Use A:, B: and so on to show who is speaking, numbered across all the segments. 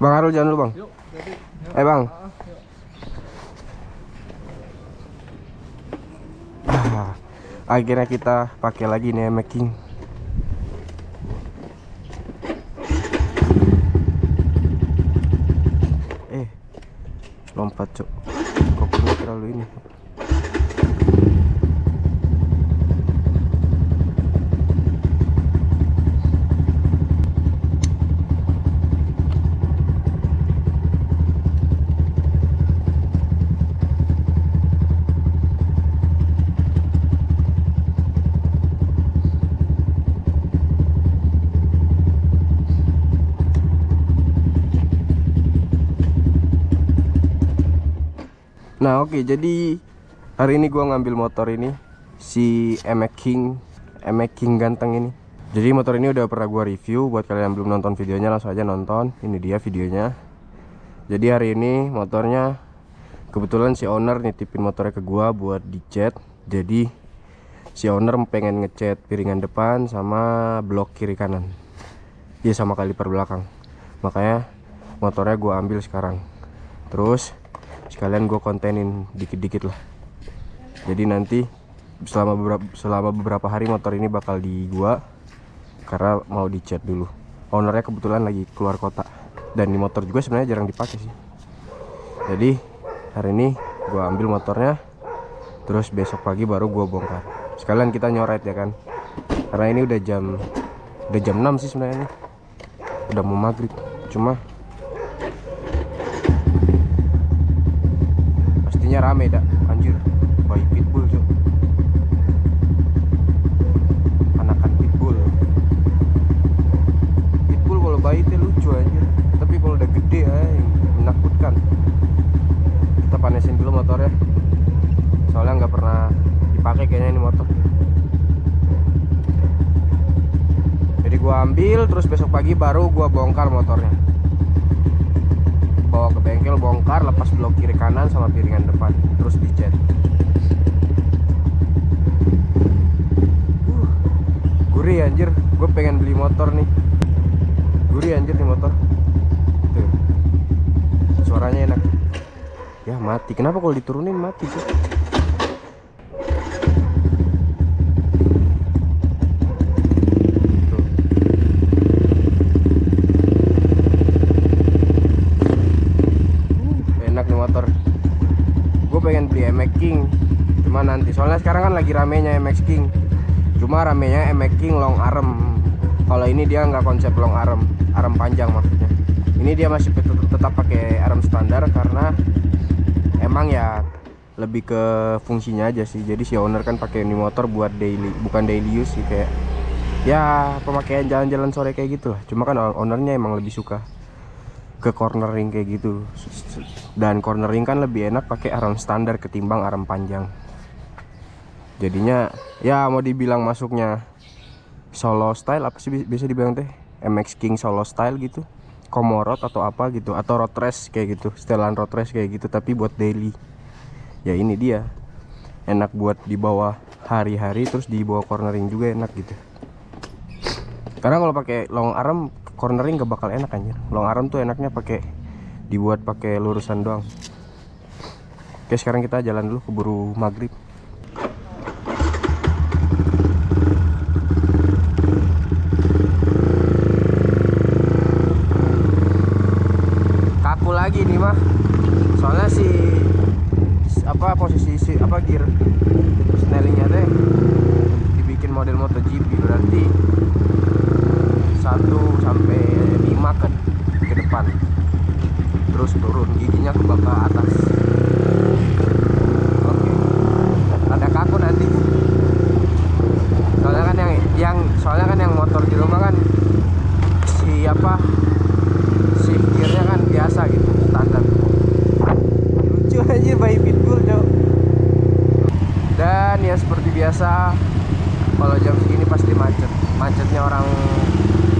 A: Bang Arul jangan dulu bang.
B: Yuk, jadi.
A: Eh bang.
B: Ah.
A: Ah, akhirnya kita pakai lagi nih making. Eh, lompat cok. Kopinya terlalu ini. Nah oke jadi hari ini gua ngambil motor ini si Emek King Emek King ganteng ini. Jadi motor ini udah pernah gua review buat kalian yang belum nonton videonya langsung aja nonton. Ini dia videonya. Jadi hari ini motornya kebetulan si owner nitipin motornya ke gua buat dicat. Jadi si owner pengen ngecat piringan depan sama blok kiri kanan. Ya sama kaliper belakang. Makanya motornya gua ambil sekarang. Terus sekalian gue kontenin dikit-dikit lah. Jadi nanti selama beberapa selama beberapa hari motor ini bakal di gua karena mau dicat dulu. Ownernya kebetulan lagi keluar kota dan di motor juga sebenarnya jarang dipakai sih. Jadi hari ini gua ambil motornya terus besok pagi baru gua bongkar. Sekalian kita nyoret ya kan? Karena ini udah jam udah jam 6 sih sebenarnya udah mau maghrib. Cuma rame dah anjir bayi pitbull cok anakan pitbull. Pitbull kalau bayi itu lucu anjir. Tapi kalau udah gede ay, menakutkan. Kita panesin dulu motornya. Soalnya nggak pernah dipakai kayaknya ini motor. Jadi gua ambil terus besok pagi baru gua bongkar motornya bawa ke bengkel bongkar lepas blok kiri kanan sama piringan depan terus dicat. Uh, gurih anjir. Gue pengen beli motor nih. Gurih anjir nih motor. Tuh. suaranya enak. Ya mati. Kenapa kalau diturunin? Mati sih Tuh. enak nih motor gue pengen beli MX King cuma nanti soalnya sekarang kan lagi ramenya MX King. Cuma ramenya MX King long arm. Kalau ini dia nggak konsep long arm arm panjang maksudnya. Ini dia masih tetap, tetap pakai arm standar karena emang ya lebih ke fungsinya aja sih. Jadi si owner kan pakai ini motor buat daily bukan daily use sih kayak ya pemakaian jalan-jalan sore kayak gitu lah. Cuma kan ownernya emang lebih suka ke cornering kayak gitu. Dan cornering kan lebih enak pakai arm standar ketimbang arm panjang jadinya ya mau dibilang masuknya solo style apa sih bi- biasa dibilang teh MX King solo style gitu komorot atau apa gitu atau road race kayak gitu setelan road race kayak gitu tapi buat daily ya ini dia enak buat dibawa hari-hari terus dibawa cornering juga enak gitu karena kalau pakai long arm cornering gak bakal enak anjir. Long arm tuh enaknya pakai dibuat pakai lurusan doang. Oke, sekarang kita jalan dulu keburu maghrib. Kaku lagi nih mah. Soalnya si apa posisi si apa gear snellingnya teh dibikin model MotoGP berarti 1 sampai 5 kan ke depan. Terus turun giginya ke bawah atas. Oke. Ada kaku nanti. Soalnya kan yang yang soalnya kan yang motor di rumah kan si apa si gearnya kan biasa gitu standar lucu aja bayi pitbull cok dan ya seperti biasa kalau jam segini pasti macet. Macetnya orang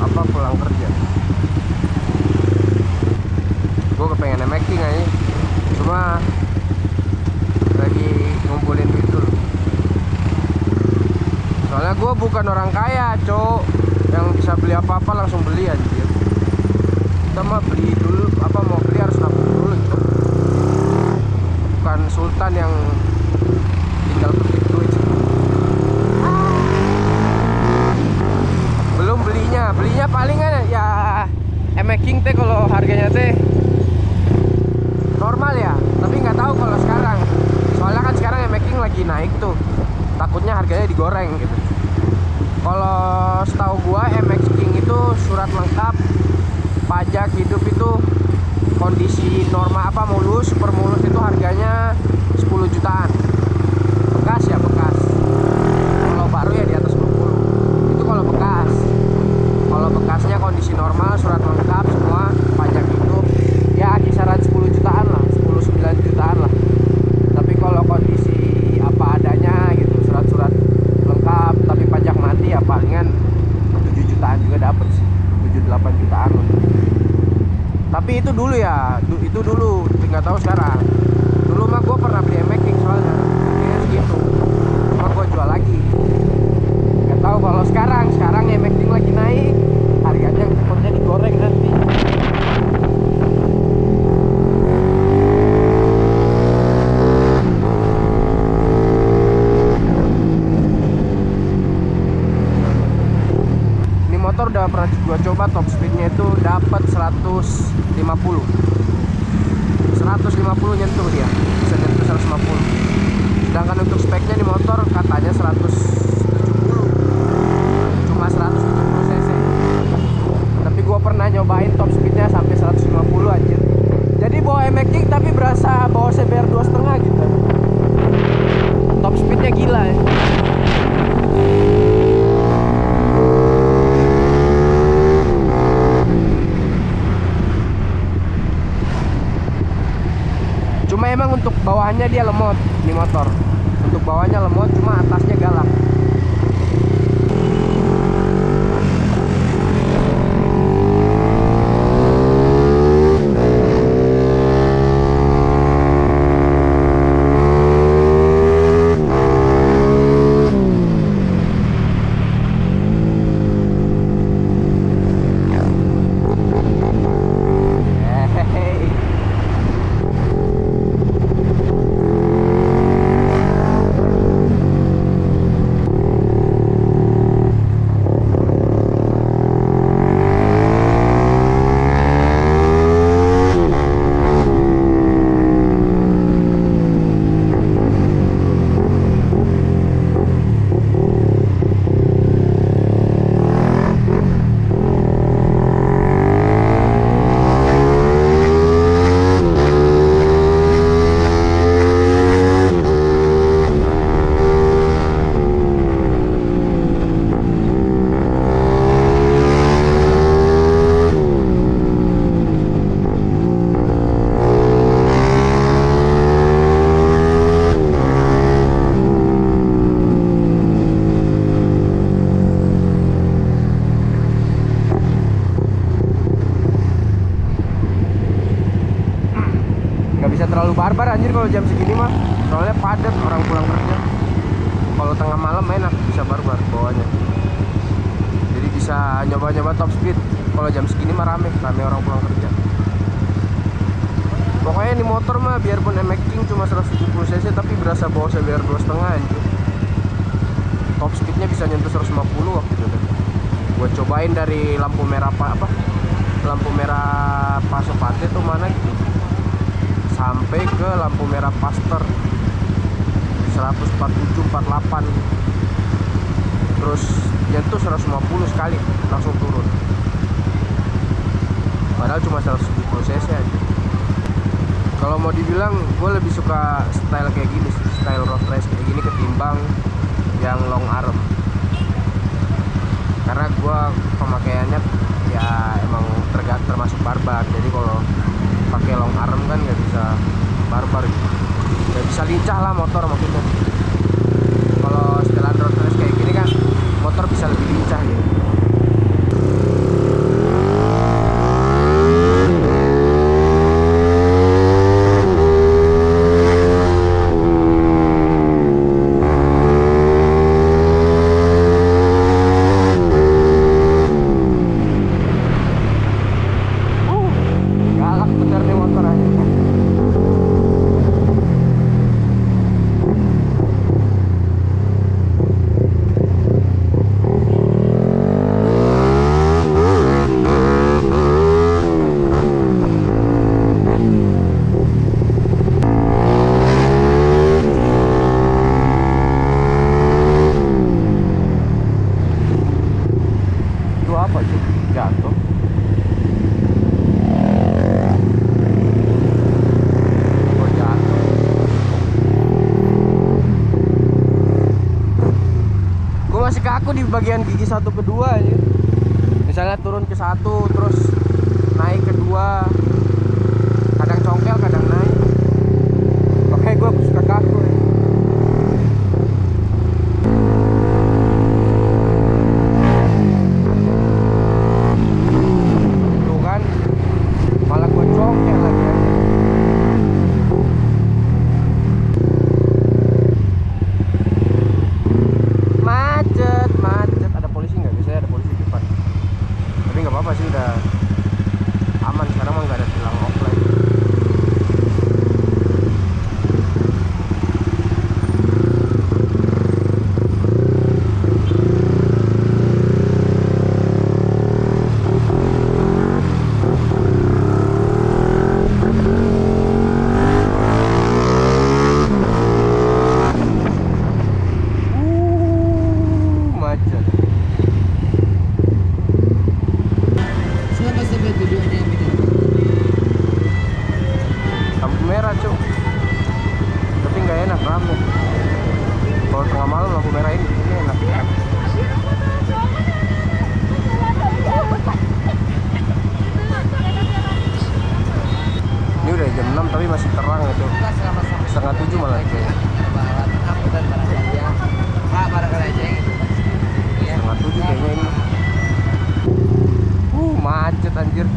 A: apa pulang kerja. Gue kepengen making aja. Cuma lagi ngumpulin duit dulu. Soalnya gue bukan orang kaya cok. Yang bisa beli apa-apa langsung beli anjir. Kita mah beli dulu King teh kalau harganya teh normal ya tapi nggak tahu kalau sekarang soalnya kan sekarang King lagi naik tuh takutnya harganya digoreng gitu kalau setahu gua MX King itu surat lengkap pajak hidup itu kondisi norma apa mulus super mulus itu harganya 10 jutaan bekas ya bekas kalau baru ya di atas 20 itu kalau bekas kalau bekasnya kondisi normal surat lengkap semua pajak hidup ya kisaran 10 jutaan lah 10 9 jutaan lah tapi kalau kondisi apa adanya gitu surat-surat lengkap tapi pajak mati ya palingan 7 jutaan juga dapet sih 7 8 jutaan lah tapi itu dulu ya itu dulu. Nggak tahu sekarang. Dulu mah gue pernah beli making soalnya. Harganya segitu. Cuma gue jual lagi. Nggak tahu kalau sekarang. Sekarang making lagi naik harganya takutnya digoreng nanti ini motor udah pernah gua coba top speednya itu dapat 150 150 nyentuh dia. Bisa nyentuh 150 sedangkan untuk speknya di motor katanya 170 cuma 170 cc. Tapi gua pernah nyobain top speednya sampai 150 anjir. Jadi bawa MX tapi berasa bawa CBR 2.5 gitu. Top speednya gila ya Cuma emang untuk bawahnya dia lemot di motor. Untuk bawahnya lemot, cuma atasnya galak. Hehehe. nggak bisa terlalu barbar anjir kalau jam segini mah. Soalnya padat orang pulang kerja. Kalau tengah malam enak bisa barbar bawahnya. Jadi bisa nyoba-nyoba top speed. Kalau jam segini mah rame rame orang pulang kerja. Pokoknya ini motor mah biarpun MX King cuma 170 cc tapi berasa bawa CBR 2.5 anjir. Top speednya bisa nyentuh 150 waktu itu. Deh gue cobain dari lampu merah apa, apa? Lampu merah Pasopati tuh mana gitu sampai ke lampu merah Pasteur. 147 48 terus nyentuh 150 sekali langsung turun. Padahal cuma 170 cc aja. Kalau mau dibilang gue lebih suka style kayak gini style road race kayak gini ketimbang yang long arm. Karena gue pemakaiannya ya emang tergantung termasuk barbar. Jadi kalau pakai long arm kan nggak bisa bisa lincah lah motor maksudnya kalau setelan road race kayak gini kan motor bisa lebih lincah gitu Uh, galak bener nih motor aja bagian gigi satu kedua aja. Misalnya turun ke satu terus naik kedua kadang congkel kadang naik makanya gue suka kaku ya. tuh kan malah gue congkel lagi ya. macet macet ada polisi nggak biasanya ada polisi di depan tapi nggak apa-apa sih udah aman sekarang mah nggak ada tilang offline uh, macet
B: Selamat sampai tujuannya gitu.
A: lampu merah cuk tapi nggak enak rame kalau tengah malam lampu merah ini di sini enak ini udah jam 6 tapi masih terang itu
B: Kita selamat sampai
A: setengah tujuh malah kayaknya
B: Barat angkutan barang saja. Pak barang aja gitu. Ya.
A: setengah tujuh kayaknya ini uh macet anjir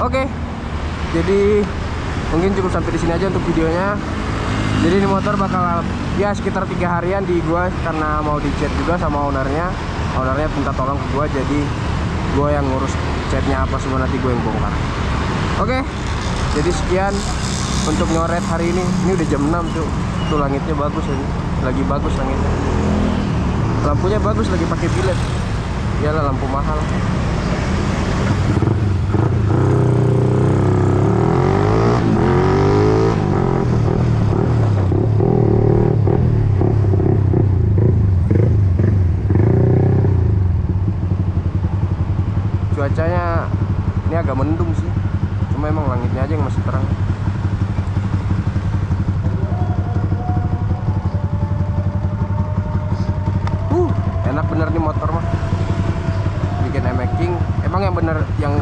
A: Oke, jadi mungkin cukup sampai di sini aja untuk videonya. Jadi ini motor bakal ya sekitar tiga harian di gua karena mau dicat juga sama ownernya. Ownernya minta tolong ke gua, jadi gua yang ngurus catnya apa semua nanti gue yang bongkar. Oke, jadi sekian untuk nyoret hari ini. Ini udah jam 6 tuh. Tuh langitnya bagus ini. Lagi bagus langitnya. Lampunya bagus lagi pakai bilet. Iyalah lampu mahal. cuacanya ini agak mendung sih. Cuma emang langitnya aja yang masih terang. Uh enak bener nih motor mah. Bikin emaking emang yang bener yang